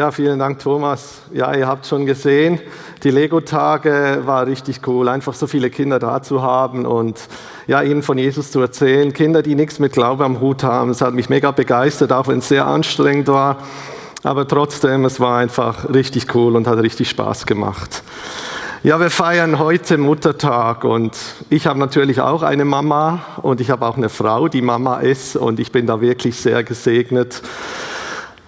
Ja, vielen Dank, Thomas. Ja, ihr habt schon gesehen, die Lego-Tage war richtig cool, einfach so viele Kinder da zu haben und ja, ihnen von Jesus zu erzählen. Kinder, die nichts mit Glaube am Hut haben. Es hat mich mega begeistert, auch wenn es sehr anstrengend war. Aber trotzdem, es war einfach richtig cool und hat richtig Spaß gemacht. Ja, wir feiern heute Muttertag und ich habe natürlich auch eine Mama und ich habe auch eine Frau, die Mama ist und ich bin da wirklich sehr gesegnet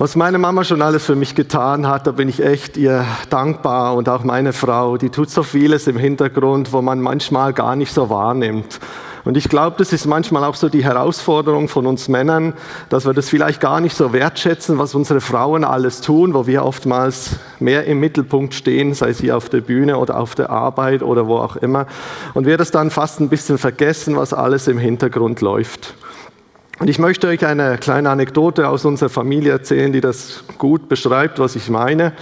was meine Mama schon alles für mich getan hat, da bin ich echt ihr dankbar und auch meine Frau, die tut so vieles im Hintergrund, wo man manchmal gar nicht so wahrnimmt. Und ich glaube, das ist manchmal auch so die Herausforderung von uns Männern, dass wir das vielleicht gar nicht so wertschätzen, was unsere Frauen alles tun, wo wir oftmals mehr im Mittelpunkt stehen, sei sie auf der Bühne oder auf der Arbeit oder wo auch immer. Und wir das dann fast ein bisschen vergessen, was alles im Hintergrund läuft. Und ich möchte euch eine kleine Anekdote aus unserer Familie erzählen, die das gut beschreibt, was ich meine.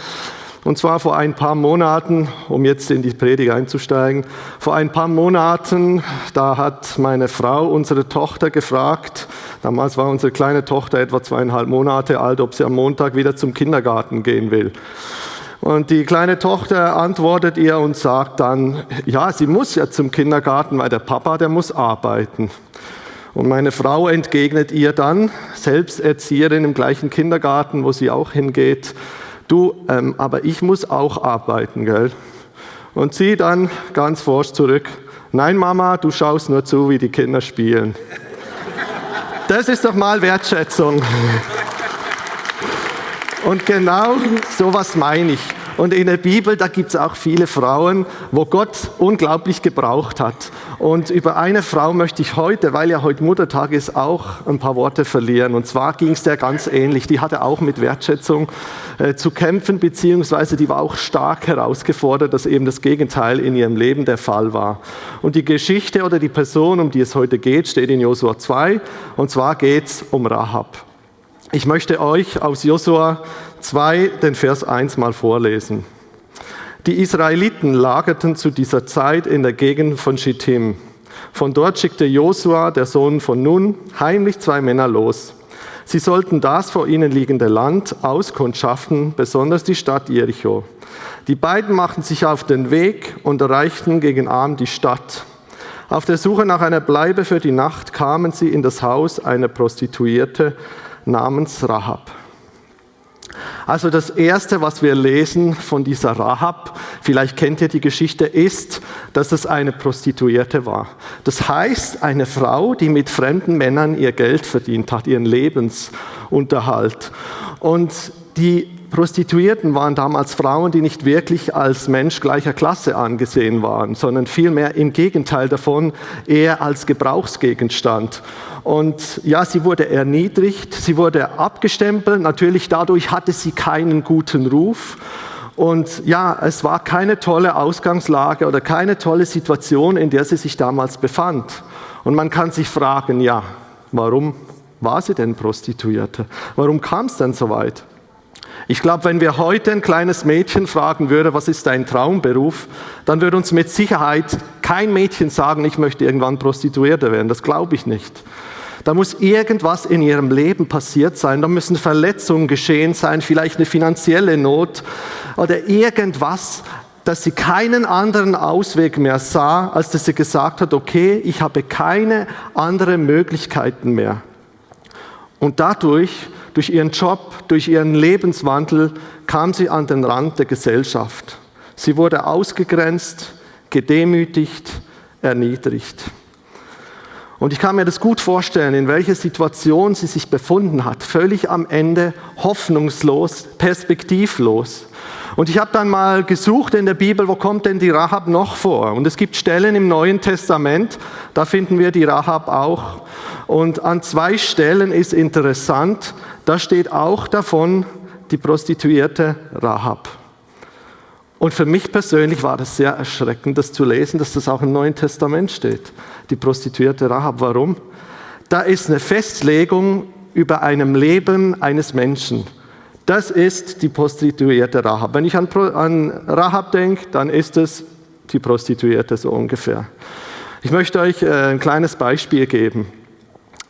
Und zwar vor ein paar Monaten, um jetzt in die Predigt einzusteigen, vor ein paar Monaten, da hat meine Frau unsere Tochter gefragt, damals war unsere kleine Tochter etwa zweieinhalb Monate alt, ob sie am Montag wieder zum Kindergarten gehen will. Und die kleine Tochter antwortet ihr und sagt dann, ja, sie muss ja zum Kindergarten, weil der Papa, der muss arbeiten. Und meine Frau entgegnet ihr dann, selbst Erzieherin im gleichen Kindergarten, wo sie auch hingeht, du, ähm, aber ich muss auch arbeiten, gell? Und sie dann ganz forsch zurück, nein Mama, du schaust nur zu, wie die Kinder spielen. Das ist doch mal Wertschätzung. Und genau sowas meine ich. Und in der Bibel, da gibt es auch viele Frauen, wo Gott unglaublich gebraucht hat. Und über eine Frau möchte ich heute, weil ja heute Muttertag ist, auch ein paar Worte verlieren. Und zwar ging es der ganz ähnlich. Die hatte auch mit Wertschätzung äh, zu kämpfen, beziehungsweise die war auch stark herausgefordert, dass eben das Gegenteil in ihrem Leben der Fall war. Und die Geschichte oder die Person, um die es heute geht, steht in Josua 2. Und zwar geht es um Rahab. Ich möchte euch aus Josua 2 den Vers 1 mal vorlesen. Die Israeliten lagerten zu dieser Zeit in der Gegend von Schittim. Von dort schickte Josua, der Sohn von Nun, heimlich zwei Männer los. Sie sollten das vor ihnen liegende Land auskundschaften, besonders die Stadt Jericho. Die beiden machten sich auf den Weg und erreichten gegen Abend die Stadt. Auf der Suche nach einer Bleibe für die Nacht kamen sie in das Haus einer Prostituierte, namens Rahab. Also das Erste, was wir lesen von dieser Rahab, vielleicht kennt ihr die Geschichte, ist, dass es eine Prostituierte war. Das heißt, eine Frau, die mit fremden Männern ihr Geld verdient hat, ihren Lebensunterhalt. Und die Prostituierten waren damals Frauen, die nicht wirklich als Mensch gleicher Klasse angesehen waren, sondern vielmehr im Gegenteil davon eher als Gebrauchsgegenstand. Und ja, sie wurde erniedrigt, sie wurde abgestempelt, natürlich dadurch hatte sie keinen guten Ruf. Und ja, es war keine tolle Ausgangslage oder keine tolle Situation, in der sie sich damals befand. Und man kann sich fragen, ja, warum war sie denn Prostituierte? Warum kam es denn so weit? Ich glaube, wenn wir heute ein kleines Mädchen fragen würden, was ist dein Traumberuf, dann würde uns mit Sicherheit kein Mädchen sagen, ich möchte irgendwann Prostituierte werden. Das glaube ich nicht. Da muss irgendwas in ihrem Leben passiert sein, da müssen Verletzungen geschehen sein, vielleicht eine finanzielle Not oder irgendwas, dass sie keinen anderen Ausweg mehr sah, als dass sie gesagt hat, okay, ich habe keine anderen Möglichkeiten mehr. Und dadurch, durch ihren Job, durch ihren Lebenswandel, kam sie an den Rand der Gesellschaft. Sie wurde ausgegrenzt, gedemütigt, erniedrigt. Und ich kann mir das gut vorstellen, in welcher Situation sie sich befunden hat. Völlig am Ende, hoffnungslos, perspektivlos. Und ich habe dann mal gesucht in der Bibel, wo kommt denn die Rahab noch vor? Und es gibt Stellen im Neuen Testament, da finden wir die Rahab auch. Und an zwei Stellen ist interessant, da steht auch davon die Prostituierte Rahab. Und für mich persönlich war das sehr erschreckend, das zu lesen, dass das auch im Neuen Testament steht. Die Prostituierte Rahab. Warum? Da ist eine Festlegung über einem Leben eines Menschen. Das ist die Prostituierte Rahab. Wenn ich an, an Rahab denke, dann ist es die Prostituierte so ungefähr. Ich möchte euch äh, ein kleines Beispiel geben.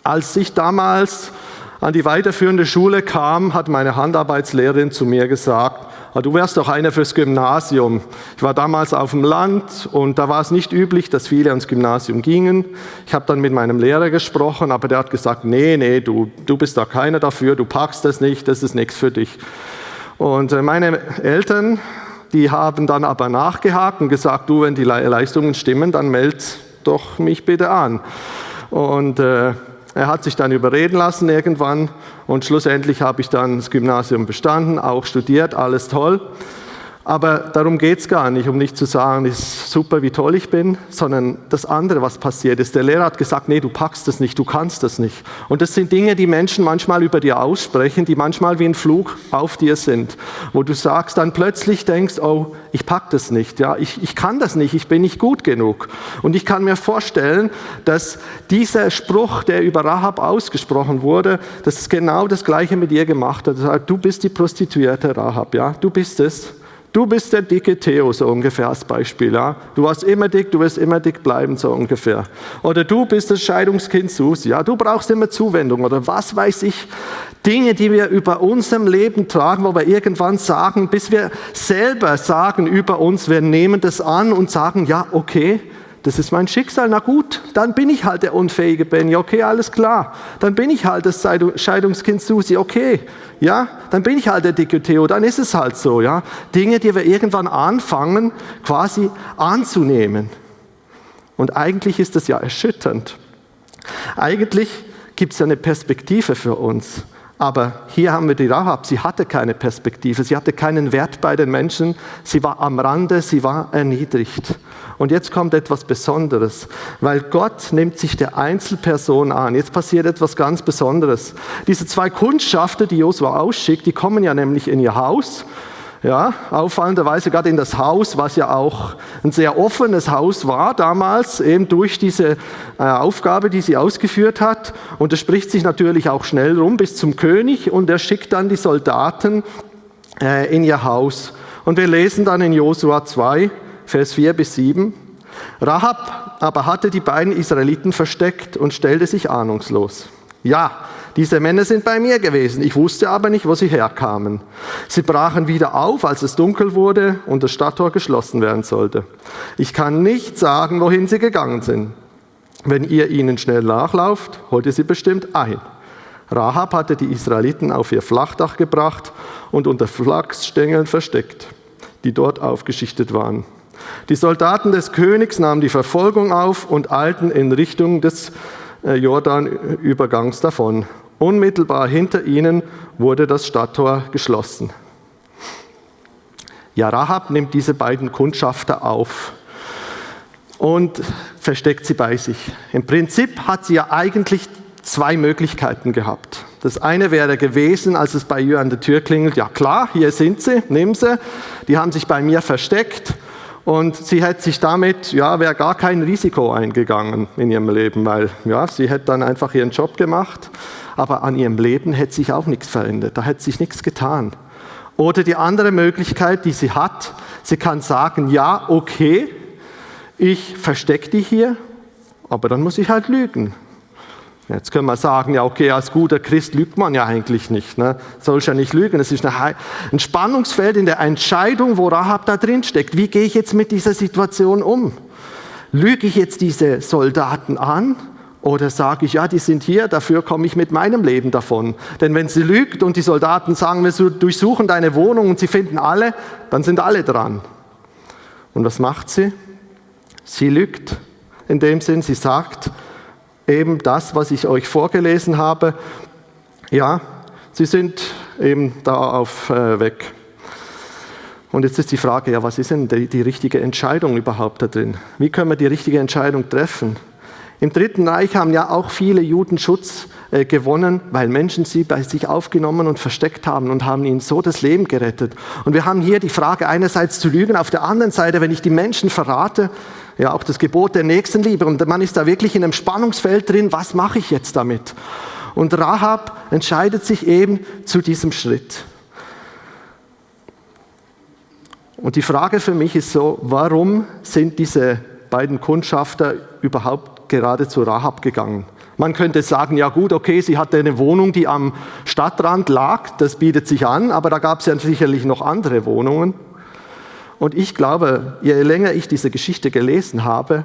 Als ich damals an die weiterführende Schule kam, hat meine Handarbeitslehrerin zu mir gesagt, du wärst doch einer fürs Gymnasium. Ich war damals auf dem Land und da war es nicht üblich, dass viele ans Gymnasium gingen. Ich habe dann mit meinem Lehrer gesprochen, aber der hat gesagt, nee, nee, du, du bist da keiner dafür, du packst das nicht, das ist nichts für dich. Und äh, meine Eltern, die haben dann aber nachgehakt und gesagt, du, wenn die Leistungen stimmen, dann meld doch mich bitte an. Und äh, er hat sich dann überreden lassen irgendwann und schlussendlich habe ich dann das Gymnasium bestanden, auch studiert, alles toll. Aber darum geht es gar nicht, um nicht zu sagen, ist super, wie toll ich bin, sondern das andere, was passiert ist. Der Lehrer hat gesagt, nee, du packst das nicht, du kannst das nicht. Und das sind Dinge, die Menschen manchmal über dir aussprechen, die manchmal wie ein Flug auf dir sind, wo du sagst, dann plötzlich denkst, oh, ich pack das nicht, ja, ich, ich kann das nicht, ich bin nicht gut genug. Und ich kann mir vorstellen, dass dieser Spruch, der über Rahab ausgesprochen wurde, dass es genau das Gleiche mit ihr gemacht hat. Du bist die Prostituierte Rahab, ja, du bist es. Du bist der dicke Theo, so ungefähr als Beispiel. Ja? Du warst immer dick, du wirst immer dick bleiben, so ungefähr. Oder du bist das Scheidungskind Susi. Ja? Du brauchst immer Zuwendung oder was weiß ich. Dinge, die wir über unserem Leben tragen, wo wir irgendwann sagen, bis wir selber sagen über uns, wir nehmen das an und sagen, ja, okay, das ist mein Schicksal, na gut, dann bin ich halt der unfähige Benny, okay, alles klar. Dann bin ich halt das Scheidungskind Susi, okay, ja, dann bin ich halt der dicke Theo, dann ist es halt so, ja. Dinge, die wir irgendwann anfangen, quasi anzunehmen. Und eigentlich ist das ja erschütternd. Eigentlich gibt es ja eine Perspektive für uns. Aber hier haben wir die Rahab, sie hatte keine Perspektive, sie hatte keinen Wert bei den Menschen, sie war am Rande, sie war erniedrigt. Und jetzt kommt etwas Besonderes, weil Gott nimmt sich der Einzelperson an. Jetzt passiert etwas ganz Besonderes. Diese zwei Kundschafter, die Josua ausschickt, die kommen ja nämlich in ihr Haus ja, auffallenderweise gerade in das Haus, was ja auch ein sehr offenes Haus war damals, eben durch diese äh, Aufgabe, die sie ausgeführt hat. Und es spricht sich natürlich auch schnell rum bis zum König und er schickt dann die Soldaten äh, in ihr Haus. Und wir lesen dann in Josua 2, Vers 4 bis 7. Rahab aber hatte die beiden Israeliten versteckt und stellte sich ahnungslos. Ja, diese Männer sind bei mir gewesen, ich wusste aber nicht, wo sie herkamen. Sie brachen wieder auf, als es dunkel wurde und das Stadttor geschlossen werden sollte. Ich kann nicht sagen, wohin sie gegangen sind. Wenn ihr ihnen schnell nachlauft, holt ihr sie bestimmt ein. Rahab hatte die Israeliten auf ihr Flachdach gebracht und unter Flachsstängeln versteckt, die dort aufgeschichtet waren. Die Soldaten des Königs nahmen die Verfolgung auf und eilten in Richtung des äh, Jordanübergangs davon. Unmittelbar hinter ihnen wurde das Stadttor geschlossen. Ja, Rahab nimmt diese beiden Kundschafter auf und versteckt sie bei sich. Im Prinzip hat sie ja eigentlich zwei Möglichkeiten gehabt. Das eine wäre gewesen, als es bei ihr an der Tür klingelt, ja klar, hier sind sie, nimm sie. Die haben sich bei mir versteckt und sie hätte sich damit, ja, wäre gar kein Risiko eingegangen in ihrem Leben, weil ja, sie hätte dann einfach ihren Job gemacht aber an ihrem Leben hätte sich auch nichts verändert, da hätte sich nichts getan. Oder die andere Möglichkeit, die sie hat, sie kann sagen, ja, okay, ich verstecke die hier, aber dann muss ich halt lügen. Jetzt können wir sagen, ja, okay, als guter Christ lügt man ja eigentlich nicht. Ne? Soll ja nicht lügen. Es ist ein Spannungsfeld in der Entscheidung, wo Rahab da drin steckt. Wie gehe ich jetzt mit dieser Situation um? Lüge ich jetzt diese Soldaten an oder sage ich, ja, die sind hier, dafür komme ich mit meinem Leben davon. Denn wenn sie lügt und die Soldaten sagen, wir durchsuchen deine Wohnung und sie finden alle, dann sind alle dran. Und was macht sie? Sie lügt in dem Sinn, sie sagt eben das, was ich euch vorgelesen habe. Ja, sie sind eben da auf äh, weg. Und jetzt ist die Frage, ja, was ist denn die, die richtige Entscheidung überhaupt da drin? Wie können wir die richtige Entscheidung treffen? Im Dritten Reich haben ja auch viele Juden Schutz äh, gewonnen, weil Menschen sie bei sich aufgenommen und versteckt haben und haben ihnen so das Leben gerettet. Und wir haben hier die Frage einerseits zu lügen, auf der anderen Seite, wenn ich die Menschen verrate, ja auch das Gebot der Nächstenliebe und man ist da wirklich in einem Spannungsfeld drin, was mache ich jetzt damit? Und Rahab entscheidet sich eben zu diesem Schritt. Und die Frage für mich ist so, warum sind diese beiden Kundschafter überhaupt gerade zu Rahab gegangen. Man könnte sagen, ja gut, okay, sie hatte eine Wohnung, die am Stadtrand lag, das bietet sich an, aber da gab es ja sicherlich noch andere Wohnungen. Und ich glaube, je länger ich diese Geschichte gelesen habe,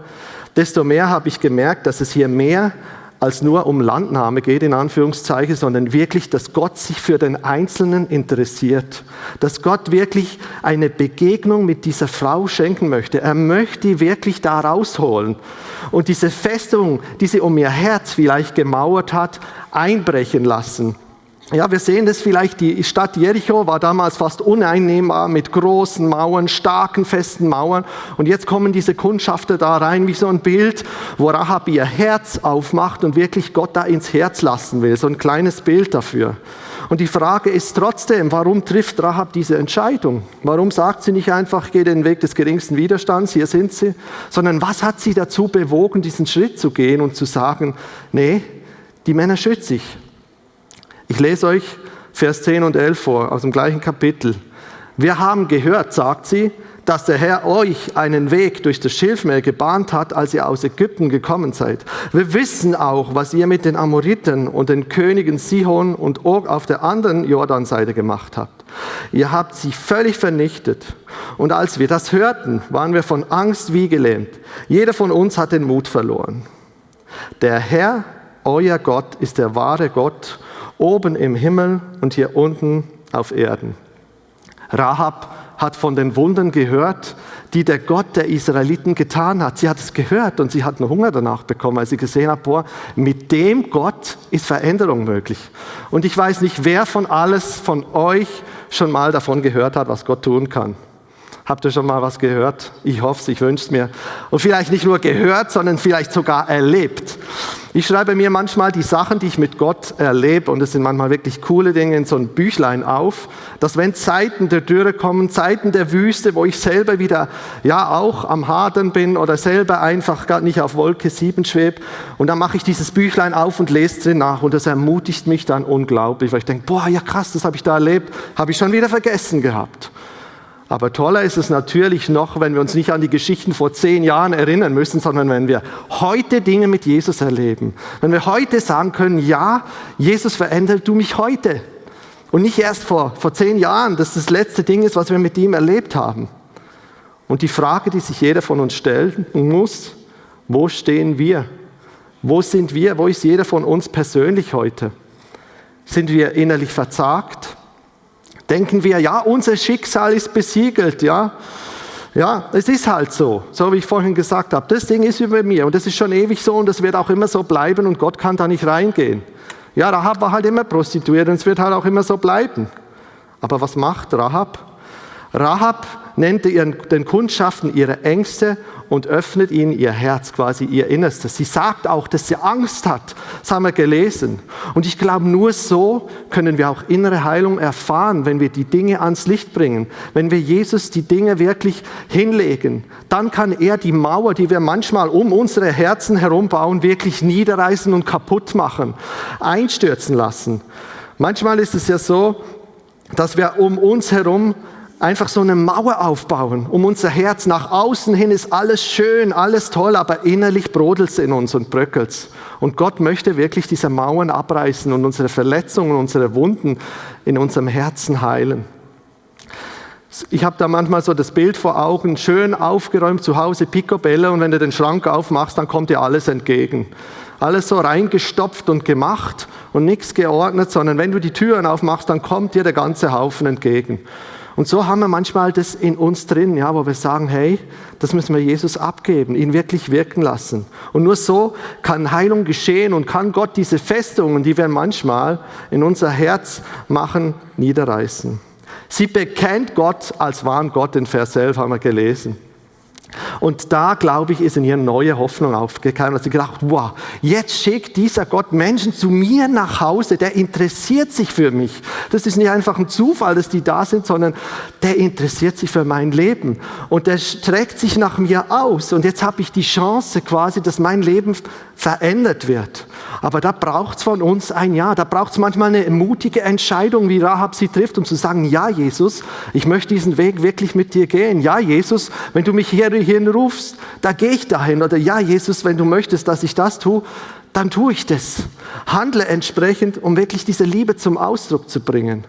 desto mehr habe ich gemerkt, dass es hier mehr als nur um Landnahme geht, in Anführungszeichen, sondern wirklich, dass Gott sich für den Einzelnen interessiert. Dass Gott wirklich eine Begegnung mit dieser Frau schenken möchte. Er möchte die wirklich da rausholen und diese Festung, die sie um ihr Herz vielleicht gemauert hat, einbrechen lassen. Ja, wir sehen das vielleicht, die Stadt Jericho war damals fast uneinnehmbar mit großen Mauern, starken, festen Mauern. Und jetzt kommen diese Kundschafter da rein wie so ein Bild, wo Rahab ihr Herz aufmacht und wirklich Gott da ins Herz lassen will. So ein kleines Bild dafür. Und die Frage ist trotzdem, warum trifft Rahab diese Entscheidung? Warum sagt sie nicht einfach, gehe den Weg des geringsten Widerstands, hier sind sie, sondern was hat sie dazu bewogen, diesen Schritt zu gehen und zu sagen, nee, die Männer schütze ich. Ich lese euch Vers 10 und 11 vor aus dem gleichen Kapitel. Wir haben gehört, sagt sie, dass der Herr euch einen Weg durch das Schilfmeer gebahnt hat, als ihr aus Ägypten gekommen seid. Wir wissen auch, was ihr mit den Amoriten und den Königen Sihon und Og auf der anderen Jordanseite gemacht habt. Ihr habt sie völlig vernichtet. Und als wir das hörten, waren wir von Angst wie gelähmt. Jeder von uns hat den Mut verloren. Der Herr, euer Gott, ist der wahre Gott oben im Himmel und hier unten auf Erden. Rahab hat von den Wundern gehört, die der Gott der Israeliten getan hat. Sie hat es gehört und sie hat einen Hunger danach bekommen, als sie gesehen hat, boah, mit dem Gott ist Veränderung möglich. Und ich weiß nicht, wer von alles von euch schon mal davon gehört hat, was Gott tun kann. Habt ihr schon mal was gehört? Ich hoffe es, ich wünsche es mir. Und vielleicht nicht nur gehört, sondern vielleicht sogar erlebt. Ich schreibe mir manchmal die Sachen, die ich mit Gott erlebe, und es sind manchmal wirklich coole Dinge, in so ein Büchlein auf, dass wenn Zeiten der Dürre kommen, Zeiten der Wüste, wo ich selber wieder, ja, auch am Hadern bin oder selber einfach gar nicht auf Wolke 7 schwebe, und dann mache ich dieses Büchlein auf und lese drin nach, und das ermutigt mich dann unglaublich, weil ich denke, boah, ja krass, das habe ich da erlebt, habe ich schon wieder vergessen gehabt. Aber toller ist es natürlich noch, wenn wir uns nicht an die Geschichten vor zehn Jahren erinnern müssen, sondern wenn wir heute Dinge mit Jesus erleben. Wenn wir heute sagen können, ja, Jesus verändert du mich heute. Und nicht erst vor, vor zehn Jahren, dass das letzte Ding ist, was wir mit ihm erlebt haben. Und die Frage, die sich jeder von uns stellen muss, wo stehen wir? Wo sind wir? Wo ist jeder von uns persönlich heute? Sind wir innerlich verzagt? Denken wir, ja, unser Schicksal ist besiegelt, ja. Ja, es ist halt so, so wie ich vorhin gesagt habe. Das Ding ist über mir und das ist schon ewig so und das wird auch immer so bleiben und Gott kann da nicht reingehen. Ja, Rahab war halt immer prostituiert und es wird halt auch immer so bleiben. Aber was macht Rahab? Rahab nennt ihren, den Kundschaften ihre Ängste und öffnet ihnen ihr Herz, quasi ihr Innerstes. Sie sagt auch, dass sie Angst hat. Das haben wir gelesen. Und ich glaube, nur so können wir auch innere Heilung erfahren, wenn wir die Dinge ans Licht bringen. Wenn wir Jesus die Dinge wirklich hinlegen, dann kann er die Mauer, die wir manchmal um unsere Herzen herum bauen, wirklich niederreißen und kaputt machen, einstürzen lassen. Manchmal ist es ja so, dass wir um uns herum einfach so eine Mauer aufbauen um unser Herz. Nach außen hin ist alles schön, alles toll, aber innerlich brodelt es in uns und bröckelt Und Gott möchte wirklich diese Mauern abreißen und unsere Verletzungen, unsere Wunden in unserem Herzen heilen. Ich habe da manchmal so das Bild vor Augen, schön aufgeräumt zu Hause, Picobello, und wenn du den Schrank aufmachst, dann kommt dir alles entgegen. Alles so reingestopft und gemacht und nichts geordnet, sondern wenn du die Türen aufmachst, dann kommt dir der ganze Haufen entgegen. Und so haben wir manchmal das in uns drin, ja, wo wir sagen, hey, das müssen wir Jesus abgeben, ihn wirklich wirken lassen. Und nur so kann Heilung geschehen und kann Gott diese Festungen, die wir manchmal in unser Herz machen, niederreißen. Sie bekennt Gott als wahren Gott, in Vers 11 haben wir gelesen. Und da, glaube ich, ist in ihr neue Hoffnung aufgekommen. sie gedacht, wow, jetzt schickt dieser Gott Menschen zu mir nach Hause, der interessiert sich für mich. Das ist nicht einfach ein Zufall, dass die da sind, sondern der interessiert sich für mein Leben. Und der streckt sich nach mir aus. Und jetzt habe ich die Chance quasi, dass mein Leben verändert wird. Aber da braucht es von uns ein Ja. Da braucht es manchmal eine mutige Entscheidung, wie Rahab sie trifft, um zu sagen, ja Jesus, ich möchte diesen Weg wirklich mit dir gehen. Ja Jesus, wenn du mich hier hierhin rufst, da gehe ich dahin. Oder ja Jesus, wenn du möchtest, dass ich das tue, dann tue ich das. Handle entsprechend, um wirklich diese Liebe zum Ausdruck zu bringen.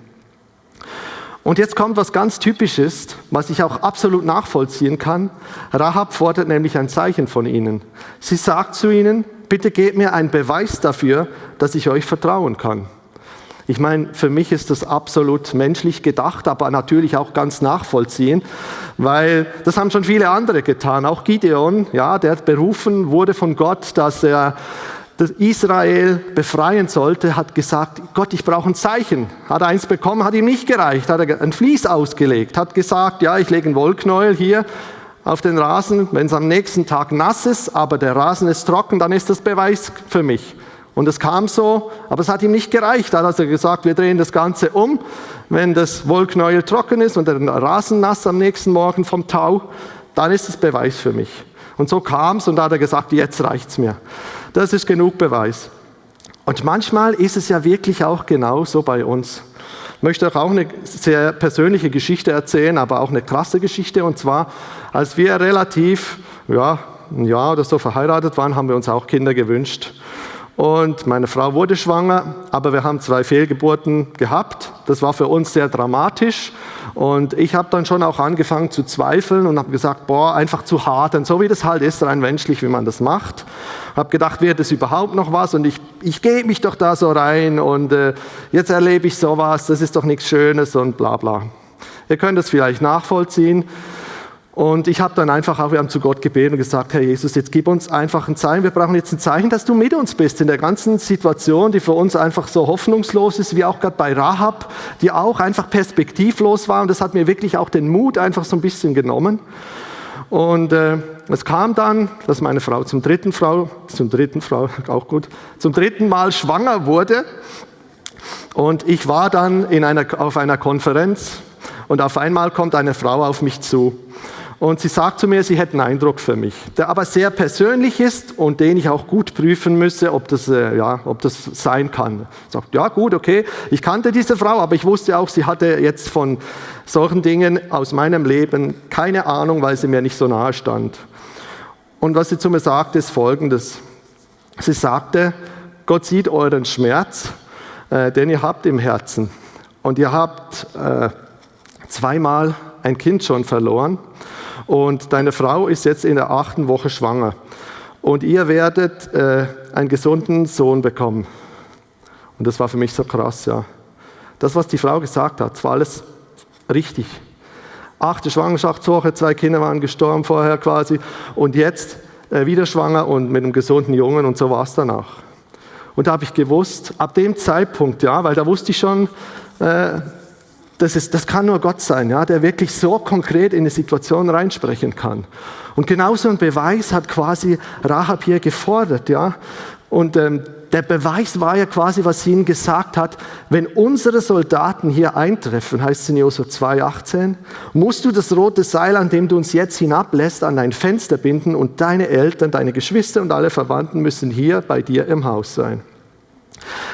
Und jetzt kommt was ganz Typisches, was ich auch absolut nachvollziehen kann. Rahab fordert nämlich ein Zeichen von ihnen. Sie sagt zu ihnen, bitte gebt mir einen Beweis dafür, dass ich euch vertrauen kann. Ich meine, für mich ist das absolut menschlich gedacht, aber natürlich auch ganz nachvollziehen, weil das haben schon viele andere getan. Auch Gideon, ja, der berufen wurde von Gott, dass er das Israel befreien sollte, hat gesagt, Gott, ich brauche ein Zeichen. Hat eins bekommen, hat ihm nicht gereicht, hat er ein Vlies ausgelegt, hat gesagt, ja, ich lege ein Wollknäuel hier auf den Rasen, wenn es am nächsten Tag nass ist, aber der Rasen ist trocken, dann ist das Beweis für mich. Und es kam so, aber es hat ihm nicht gereicht. Da hat er gesagt, wir drehen das Ganze um. Wenn das Wollknäuel trocken ist und der Rasen nass am nächsten Morgen vom Tau, dann ist es Beweis für mich. Und so kam es und da hat er gesagt, jetzt reicht's mir. Das ist genug Beweis. Und manchmal ist es ja wirklich auch genauso bei uns. Ich möchte auch eine sehr persönliche Geschichte erzählen, aber auch eine krasse Geschichte. Und zwar, als wir relativ, ja, ein Jahr oder so verheiratet waren, haben wir uns auch Kinder gewünscht. Und meine Frau wurde schwanger, aber wir haben zwei Fehlgeburten gehabt. Das war für uns sehr dramatisch. Und ich habe dann schon auch angefangen zu zweifeln und habe gesagt, boah, einfach zu hart. Und so wie das halt ist, rein menschlich, wie man das macht. Habe gedacht, wird das überhaupt noch was? Und ich, ich gebe mich doch da so rein und äh, jetzt erlebe ich sowas, das ist doch nichts Schönes und bla bla. Ihr könnt es vielleicht nachvollziehen. Und ich habe dann einfach auch, wir haben zu Gott gebeten und gesagt, Herr Jesus, jetzt gib uns einfach ein Zeichen. Wir brauchen jetzt ein Zeichen, dass du mit uns bist in der ganzen Situation, die für uns einfach so hoffnungslos ist, wie auch gerade bei Rahab, die auch einfach perspektivlos war. Und das hat mir wirklich auch den Mut einfach so ein bisschen genommen. Und äh, es kam dann, dass meine Frau zum dritten Frau, zum dritten Frau, auch gut, zum dritten Mal schwanger wurde. Und ich war dann in einer, auf einer Konferenz und auf einmal kommt eine Frau auf mich zu und sie sagt zu mir, sie hätte einen Eindruck für mich, der aber sehr persönlich ist und den ich auch gut prüfen müsse, ob das, äh, ja, ob das sein kann. Sagt, ja gut, okay, ich kannte diese Frau, aber ich wusste auch, sie hatte jetzt von solchen Dingen aus meinem Leben keine Ahnung, weil sie mir nicht so nahe stand. Und was sie zu mir sagte, ist folgendes. Sie sagte, Gott sieht euren Schmerz, äh, den ihr habt im Herzen. Und ihr habt äh, zweimal ein Kind schon verloren. Und deine Frau ist jetzt in der achten Woche schwanger. Und ihr werdet äh, einen gesunden Sohn bekommen. Und das war für mich so krass, ja. Das, was die Frau gesagt hat, war alles richtig. Achte Schwangerschaftswoche, zwei Kinder waren gestorben vorher quasi. Und jetzt äh, wieder schwanger und mit einem gesunden Jungen und so war es danach. Und da habe ich gewusst, ab dem Zeitpunkt, ja, weil da wusste ich schon, äh, das, ist, das kann nur Gott sein, ja, der wirklich so konkret in eine Situation reinsprechen kann. Und genauso ein Beweis hat quasi Rahab hier gefordert. Ja. Und ähm, der Beweis war ja quasi, was sie ihm gesagt hat, wenn unsere Soldaten hier eintreffen, heißt es in Josua 2,18, musst du das rote Seil, an dem du uns jetzt hinablässt, an dein Fenster binden und deine Eltern, deine Geschwister und alle Verwandten müssen hier bei dir im Haus sein.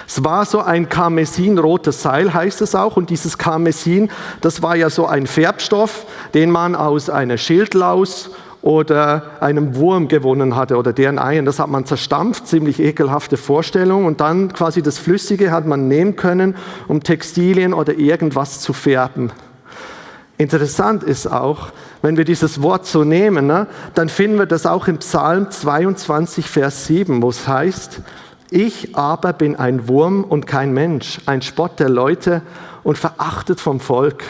Es war so ein karmesinrotes Seil, heißt es auch. Und dieses Karmesin, das war ja so ein Färbstoff, den man aus einer Schildlaus oder einem Wurm gewonnen hatte oder deren Eiern. Das hat man zerstampft, ziemlich ekelhafte Vorstellung. Und dann quasi das Flüssige hat man nehmen können, um Textilien oder irgendwas zu färben. Interessant ist auch, wenn wir dieses Wort so nehmen, ne, dann finden wir das auch im Psalm 22, Vers 7, wo es heißt, ich aber bin ein Wurm und kein Mensch, ein Spott der Leute und verachtet vom Volk.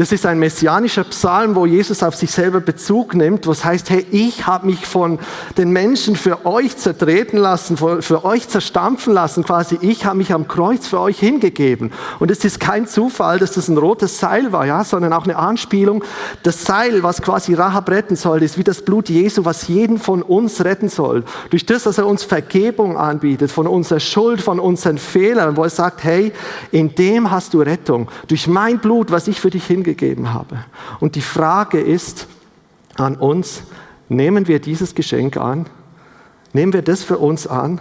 Das ist ein messianischer Psalm, wo Jesus auf sich selber Bezug nimmt, was heißt, hey, ich habe mich von den Menschen für euch zertreten lassen, für euch zerstampfen lassen, quasi ich habe mich am Kreuz für euch hingegeben. Und es ist kein Zufall, dass das ein rotes Seil war, ja, sondern auch eine Anspielung. Das Seil, was quasi Rahab retten soll, ist wie das Blut Jesu, was jeden von uns retten soll. Durch das, dass er uns Vergebung anbietet von unserer Schuld, von unseren Fehlern, wo er sagt, hey, in dem hast du Rettung. Durch mein Blut, was ich für dich hingegeben gegeben habe. Und die Frage ist an uns, nehmen wir dieses Geschenk an? Nehmen wir das für uns an?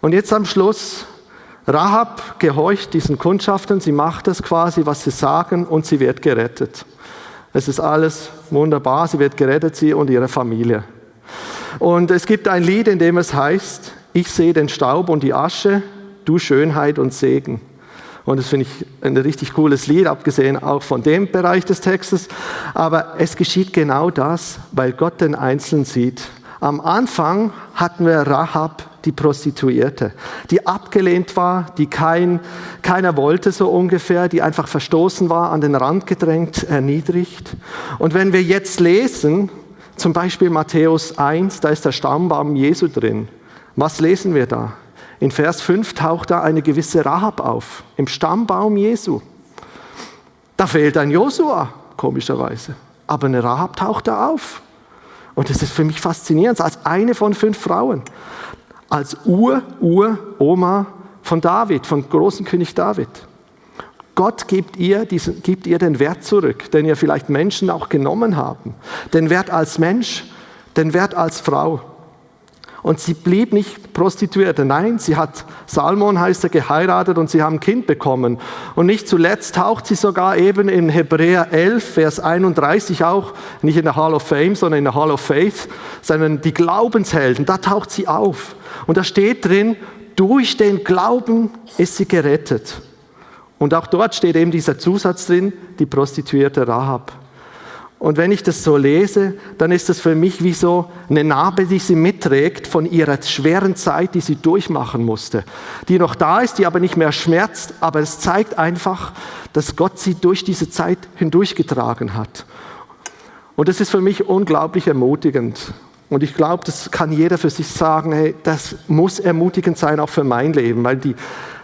Und jetzt am Schluss, Rahab gehorcht diesen Kundschaften, sie macht das quasi, was sie sagen und sie wird gerettet. Es ist alles wunderbar, sie wird gerettet, sie und ihre Familie. Und es gibt ein Lied, in dem es heißt, ich sehe den Staub und die Asche, du Schönheit und Segen. Und das finde ich ein richtig cooles Lied, abgesehen auch von dem Bereich des Textes. Aber es geschieht genau das, weil Gott den Einzelnen sieht. Am Anfang hatten wir Rahab, die Prostituierte, die abgelehnt war, die kein, keiner wollte so ungefähr, die einfach verstoßen war, an den Rand gedrängt, erniedrigt. Und wenn wir jetzt lesen, zum Beispiel Matthäus 1, da ist der Stammbaum Jesu drin. Was lesen wir da? In Vers 5 taucht da eine gewisse Rahab auf, im Stammbaum Jesu. Da fehlt ein Josua, komischerweise. Aber eine Rahab taucht da auf. Und das ist für mich faszinierend, als eine von fünf Frauen, als Ur-Ur-Oma von David, von großen König David. Gott gibt ihr, diesen, gibt ihr den Wert zurück, den ihr vielleicht Menschen auch genommen haben. Den Wert als Mensch, den Wert als Frau. Und sie blieb nicht Prostituierte. Nein, sie hat, Salmon heißt er, geheiratet und sie haben ein Kind bekommen. Und nicht zuletzt taucht sie sogar eben in Hebräer 11, Vers 31 auch, nicht in der Hall of Fame, sondern in der Hall of Faith, sondern die Glaubenshelden, da taucht sie auf. Und da steht drin, durch den Glauben ist sie gerettet. Und auch dort steht eben dieser Zusatz drin, die Prostituierte Rahab. Und wenn ich das so lese, dann ist das für mich wie so eine Narbe, die sie mitträgt von ihrer schweren Zeit, die sie durchmachen musste. Die noch da ist, die aber nicht mehr schmerzt, aber es zeigt einfach, dass Gott sie durch diese Zeit hindurchgetragen hat. Und das ist für mich unglaublich ermutigend. Und ich glaube, das kann jeder für sich sagen, hey, das muss ermutigend sein, auch für mein Leben, weil die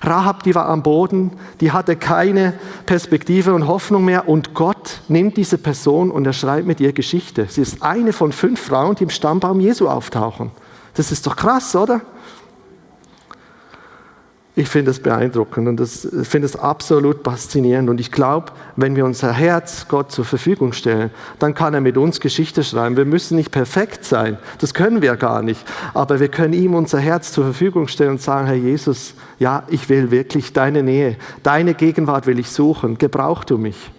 Rahab, die war am Boden, die hatte keine Perspektive und Hoffnung mehr und Gott nimmt diese Person und er schreibt mit ihr Geschichte. Sie ist eine von fünf Frauen, die im Stammbaum Jesu auftauchen. Das ist doch krass, oder? Ich finde es beeindruckend und ich finde es absolut faszinierend. Und ich glaube, wenn wir unser Herz Gott zur Verfügung stellen, dann kann er mit uns Geschichte schreiben. Wir müssen nicht perfekt sein, das können wir gar nicht. Aber wir können ihm unser Herz zur Verfügung stellen und sagen, Herr Jesus, ja, ich will wirklich deine Nähe, deine Gegenwart will ich suchen. Gebrauch du mich.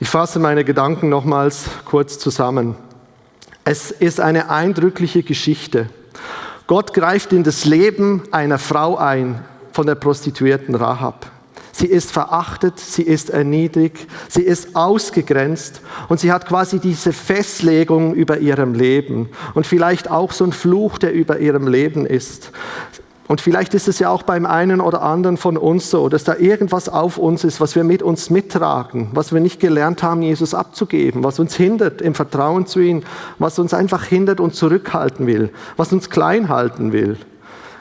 Ich fasse meine Gedanken nochmals kurz zusammen. Es ist eine eindrückliche Geschichte. Gott greift in das Leben einer Frau ein, von der Prostituierten Rahab. Sie ist verachtet, sie ist erniedrigt, sie ist ausgegrenzt und sie hat quasi diese Festlegung über ihrem Leben und vielleicht auch so ein Fluch, der über ihrem Leben ist. Und vielleicht ist es ja auch beim einen oder anderen von uns so, dass da irgendwas auf uns ist, was wir mit uns mittragen, was wir nicht gelernt haben, Jesus abzugeben, was uns hindert im Vertrauen zu ihm, was uns einfach hindert und zurückhalten will, was uns klein halten will.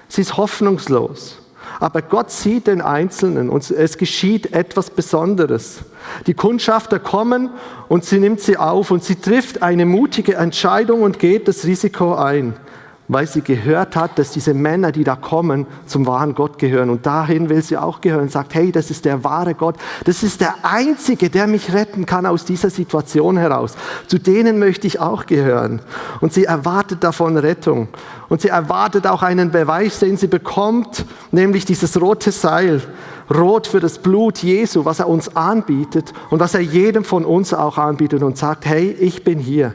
Sie ist hoffnungslos. Aber Gott sieht den Einzelnen und es geschieht etwas Besonderes. Die Kundschafter kommen und sie nimmt sie auf und sie trifft eine mutige Entscheidung und geht das Risiko ein weil sie gehört hat, dass diese Männer, die da kommen, zum wahren Gott gehören. Und dahin will sie auch gehören und sagt, hey, das ist der wahre Gott. Das ist der Einzige, der mich retten kann aus dieser Situation heraus. Zu denen möchte ich auch gehören. Und sie erwartet davon Rettung. Und sie erwartet auch einen Beweis, den sie bekommt, nämlich dieses rote Seil. Rot für das Blut Jesu, was er uns anbietet und was er jedem von uns auch anbietet und sagt, hey, ich bin hier.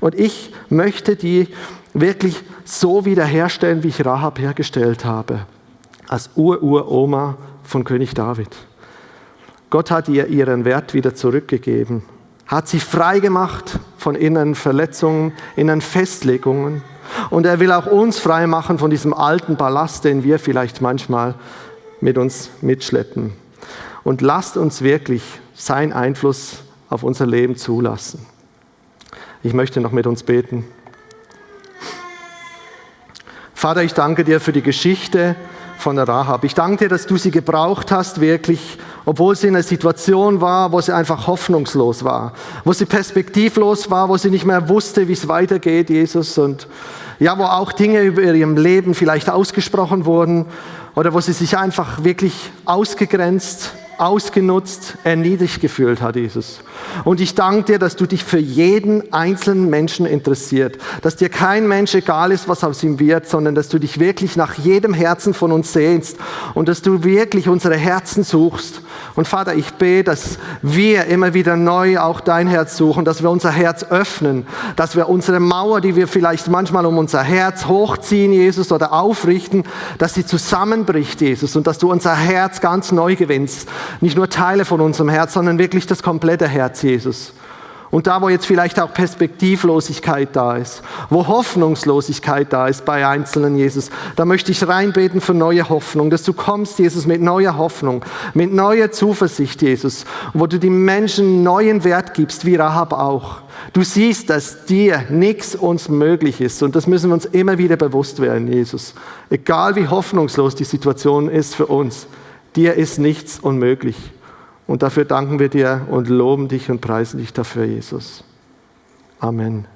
Und ich möchte die wirklich so wiederherstellen, wie ich Rahab hergestellt habe, als Ur-Ur-Oma von König David. Gott hat ihr ihren Wert wieder zurückgegeben, hat sie frei gemacht von inneren Verletzungen, inneren Festlegungen. Und er will auch uns frei machen von diesem alten Ballast, den wir vielleicht manchmal mit uns mitschleppen. Und lasst uns wirklich seinen Einfluss auf unser Leben zulassen. Ich möchte noch mit uns beten. Vater, ich danke dir für die Geschichte von der Rahab. Ich danke dir, dass du sie gebraucht hast, wirklich, obwohl sie in einer Situation war, wo sie einfach hoffnungslos war, wo sie perspektivlos war, wo sie nicht mehr wusste, wie es weitergeht, Jesus, und ja, wo auch Dinge über ihrem Leben vielleicht ausgesprochen wurden oder wo sie sich einfach wirklich ausgegrenzt ausgenutzt, erniedrigt gefühlt hat, Jesus. Und ich danke dir, dass du dich für jeden einzelnen Menschen interessiert, dass dir kein Mensch egal ist, was aus ihm wird, sondern dass du dich wirklich nach jedem Herzen von uns sehnst und dass du wirklich unsere Herzen suchst. Und Vater, ich bete, dass wir immer wieder neu auch dein Herz suchen, dass wir unser Herz öffnen, dass wir unsere Mauer, die wir vielleicht manchmal um unser Herz hochziehen, Jesus, oder aufrichten, dass sie zusammenbricht, Jesus, und dass du unser Herz ganz neu gewinnst. Nicht nur Teile von unserem Herz, sondern wirklich das komplette Herz, Jesus. Und da, wo jetzt vielleicht auch Perspektivlosigkeit da ist, wo Hoffnungslosigkeit da ist bei Einzelnen, Jesus, da möchte ich reinbeten für neue Hoffnung, dass du kommst, Jesus, mit neuer Hoffnung, mit neuer Zuversicht, Jesus, wo du den Menschen neuen Wert gibst, wie Rahab auch. Du siehst, dass dir nichts uns möglich ist und das müssen wir uns immer wieder bewusst werden, Jesus. Egal wie hoffnungslos die Situation ist für uns, dir ist nichts unmöglich. Und dafür danken wir dir und loben dich und preisen dich dafür, Jesus. Amen.